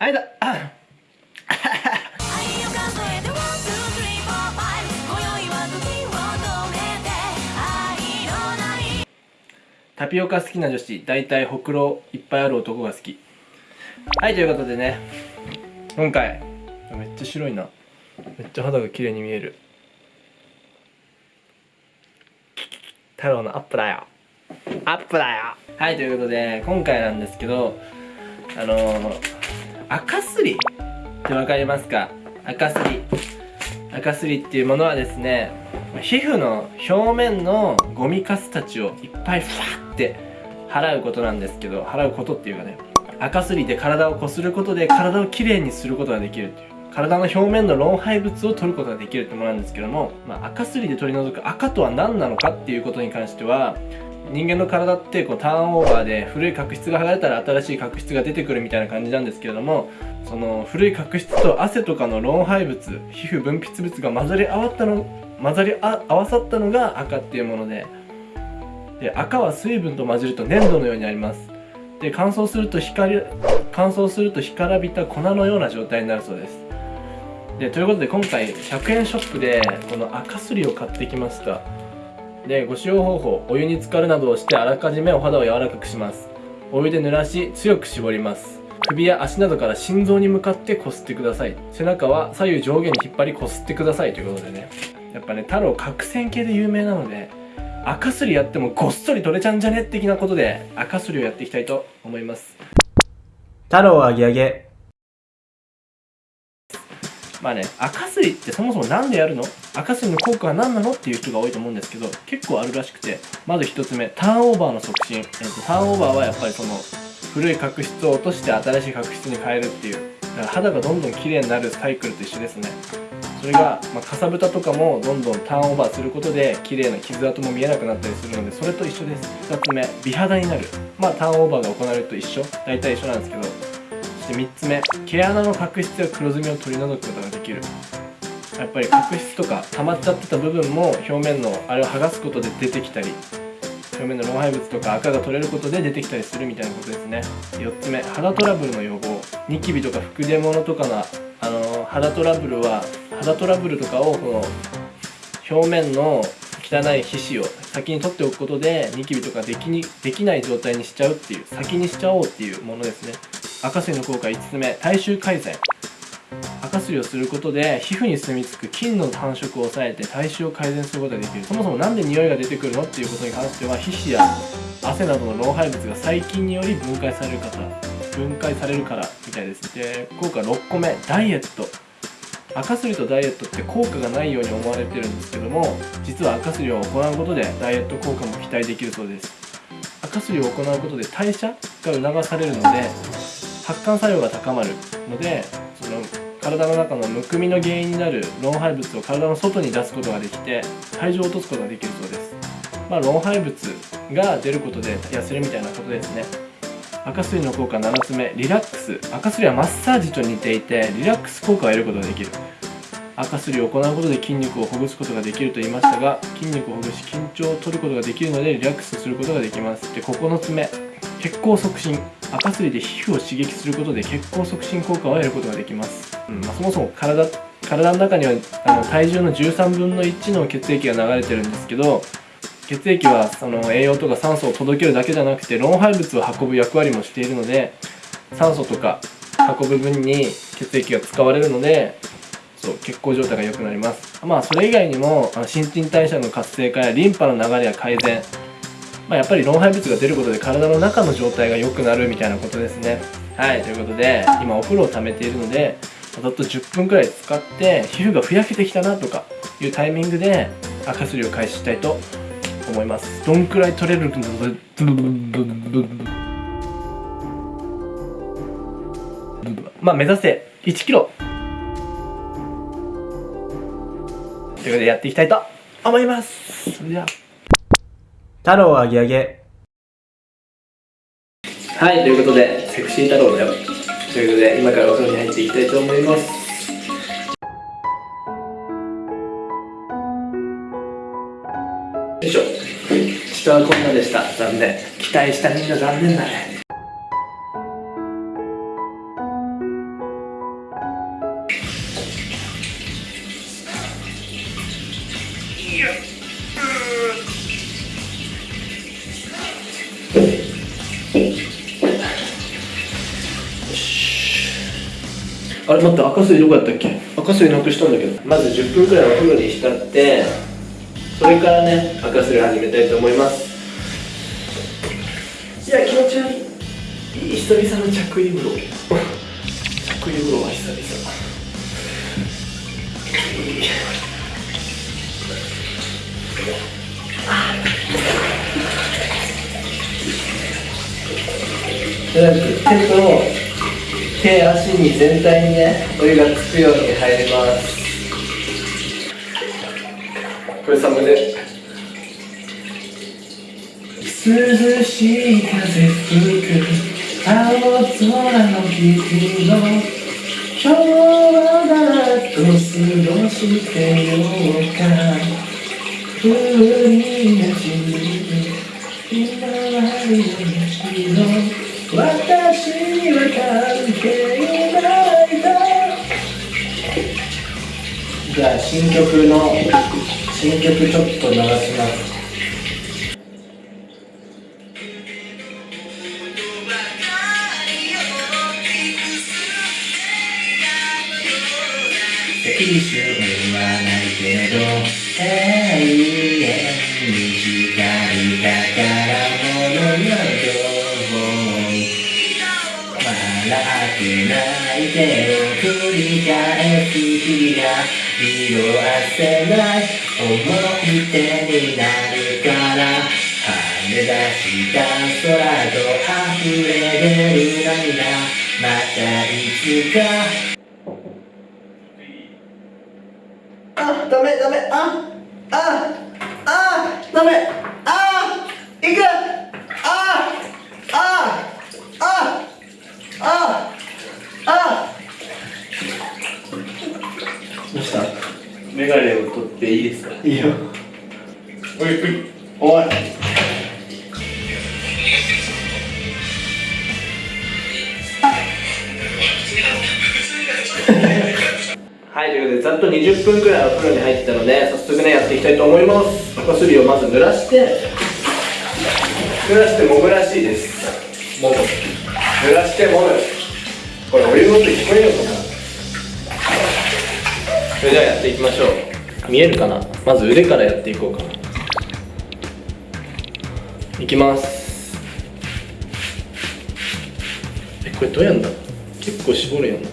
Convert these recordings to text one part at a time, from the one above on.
はいだタピオカ好きな女子大体ほくろいっぱいある男が好き。はいということでね。今回めっちゃ白いな。めっちゃ肌が綺麗に見える。太郎のアップだよ。アップだよ。はいということで今回なんですけどあのー、赤すり。ってわかりますか？赤すり。赤すりっていうものはですね皮膚の表面のゴミカスたちをいっぱいファって払うことなんですけど払うことっていうかね赤すりで体をこすることで体をきれいにすることができるっていう。体の表面の老廃物を取ることができるってものなんですけども、まあ、赤すりで取り除く赤とは何なのかっていうことに関しては人間の体ってこうターンオーバーで古い角質が剥がれたら新しい角質が出てくるみたいな感じなんですけれどもその古い角質と汗とかの老廃物皮膚分泌物が混ざり合わったの混ざり合わさったのが赤っていうものでで赤は水分と混じると粘土のようになります。で乾燥すると光乾燥すると干からびた粉のような状態になるそうです。でということで今回100円ショップでこの赤すりを買ってきました。でご使用方法お湯に浸かるなどをしてあらかじめお肌を柔らかくします。お湯で濡らし強く絞ります。首や足などから心臓に向かってこすってください。背中は左右上下に引っ張りこすってください。ということでね。やっぱね太郎角栓系で有名なので赤すりやってもごっそり取れちゃうんじゃね？的なことで赤すりをやっていきたいと思います。太郎あげあげ。まあね赤すりってそもそも何でやるの？赤すりの効果は何なの？っていう人が多いと思うんですけど結構あるらしくてまず1つ目ターンオーバーの促進、えーと、ターンオーバーはやっぱりその古い角質を落として新しい角質に変えるっていう。だから肌がどんどん綺麗になるサイクルと一緒ですね。それが、まあ、かさぶたとかもどんどんターンオーバーすることで綺麗な傷跡も見えなくなったりするのでそれと一緒です。2つ目美肌になる。まあターンオーバーが行われると一緒。大体一緒なんですけどそして3つ目。毛穴の角質や黒ずみを取り除くことができる。やっぱり角質とか溜まっちゃってた部分も表面のあれを剥がすことで出てきたり表面の老廃物とか赤が取れることで出てきたりするみたいなことですね。4つ目。肌トラブルの予防。ニキビとか吹く出物とかのあの肌トラブルは肌トラブルとかをこの表面の汚い皮脂を先に取っておくことでニキビとかできにできない状態にしちゃうっていう先にしちゃおうっていうものですね。赤水の効果5つ目体臭改善。赤すりをすることで皮膚に住み着く菌の繁殖を抑えて体臭を改善することができる。そもそも何で匂いが出てくるのっていうことに関しては皮脂や汗などの老廃物が細菌により分解される方分解されるからみたいです。で効果6個目ダイエット。赤すりとダイエットって効果がないように思われてるんですけども実は赤すりを行うことでダイエット効果も期待できるそうです。赤すりを行うことで代謝が促されるので発汗作用が高まるのでその体の中のむくみの原因になる老廃物を体の外に出すことができて体重を落とすことができるそうです。まあ老廃物が出ることで痩せるみたいなことですね。赤すりの効果7つ目リラックス。赤すりはマッサージと似ていてリラックス効果を得ることができる。赤すりを行うことで筋肉をほぐすことができると言いましたが筋肉をほぐし緊張を取ることができるのでリラックスすることができます。で9つ目血行促進。赤すりで皮膚を刺激することで血行促進効果を得ることができます、うん。まあ、そもそも体体の中にはあの体重の13分の1の血液が流れてるんですけど血液はその栄養とか酸素を届けるだけじゃなくて老廃物を運ぶ役割もしているので酸素とか運ぶ分に血液が使われるのでそう血行状態が良くなります。まあそれ以外にもあの新陳代謝の活性化やリンパの流れや改善まあ、やっぱり老廃物が出ることで体の中の状態が良くなるみたいなことですね。はいということで今お風呂を溜めているのでざっと10分くらい使って皮膚がふやけてきたなとかいうタイミングで赤すりを開始したいと思います。どんくらい取れるまあ目指せ1キロ。ということでやっていきたいと思います。それでは。太郎あげあげ。はいということでセクシー太郎だよ。ということで今からお風呂に入っていきたいと思います。よいしょ。下はこんなでした。残念。期待したみんな残念だね。あれ待って赤水どこやったっけ？赤水なくしたんだけど。まず10分くらいお風呂に浸ってそれからね赤水始めたいと思います。いや気持ち悪いい。い久々の着衣風呂。着衣風呂は久々。とりあえず手と手足に全体にねお湯がつくように入ります。これサムネ涼しい風吹く青空の君の今日は誰と過ごしてようか。風になじむひまわりの日の私には関係ないとじゃあ新曲の新曲ちょっと流します。適数にはないけど永遠てを繰り返す日が色あせない思い出になるから跳ね出した空と溢れ出る涙またいつかあ、ダメダメあ、あ、あ、ダメあ、いくあ、あ、あ、あ、あ。どうしたメガネを取っていいですか？いいよ。おいおい。はい、ということでざっと20分くらいお風呂に入ったので早速ねやっていきたいと思います。お薬をまず濡らして濡らしてもむらしいです。もむ。濡らしてもむ。これお湯の音聞こえるのか。なそれではやっていきましょう。見えるかな？まず腕からやっていこうかな。いきます。えこれどうやんだ？結構絞るやん。だ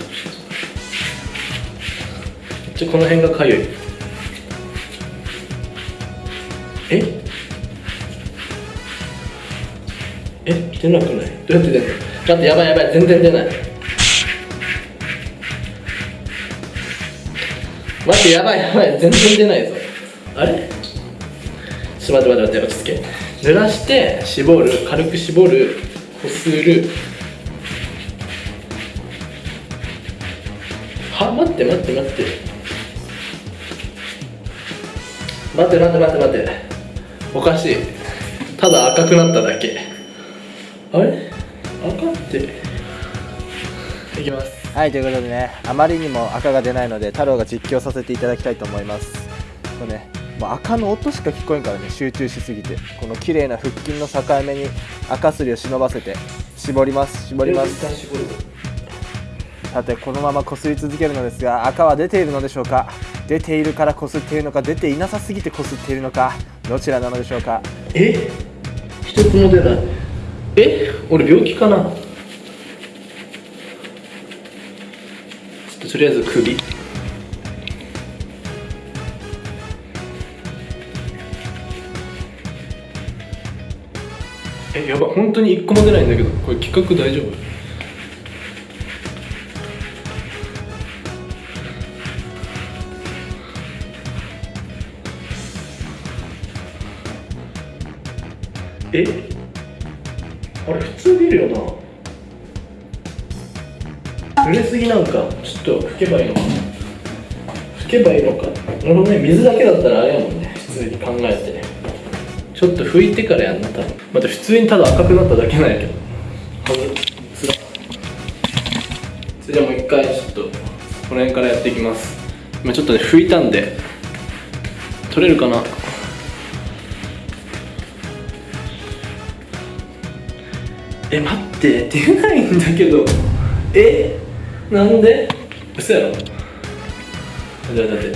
ちょこの辺がかゆい。え？え出なくない？どうやって出んの？待ってやばいやばい。全然出ない。待ってやばいやばい全然出ないぞ。あれ？ちょっと待って待って待って落ち着け。濡らして絞る軽く絞るこする。は？待って待って待って。待って待って待って待って。おかしい。ただ赤くなっただけ。あれ？赤って。いきます。はいということでねあまりにも赤が出ないので太郎が実況させていただきたいと思います。これねもう赤の音しか聞こえんからね集中しすぎて。この綺麗な腹筋の境目に赤すりを忍ばせて絞ります絞ります。さてこのままこすり続けるのですが赤は出ているのでしょうか？出ているからこすっているのか？出ていなさすぎてこすっているのか？どちらなのでしょうか？え？一つも出ない。え？俺病気かなちょっとりあえず首。えやば本当に一個も出ないんだけど。これ企画大丈夫？え？あれ普通出るよな。濡れすぎなんかちょっと拭けばいいのか。拭けばいいのか。なるほどね水だけだったらあれやもんね。普通に考えて。ちょっと拭いてからやんな多分。待って普通にただ赤くなっただけなんやけど。はずつらそれじゃあもう一回ちょっとこの辺からやっていきます。今ちょっとね拭いたんで。取れるかな？え待って。出ないんだけど。え？なんで？嘘やろ。だだって。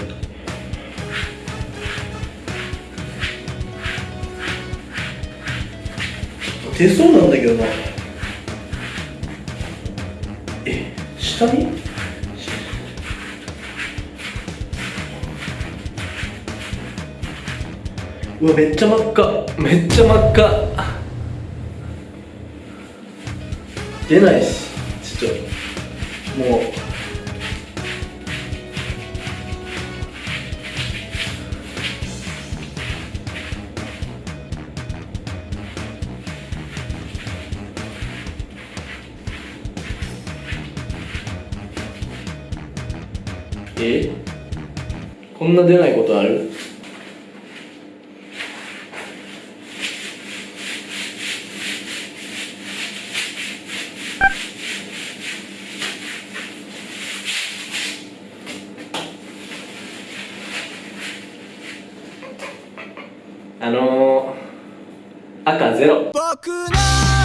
出そうなんだけどな。え下にうわめっちゃ真っ赤。めっちゃ真っ赤。出ないしちょっと。もう。え？こんな出ないことある？あのー、赤ゼロ。僕の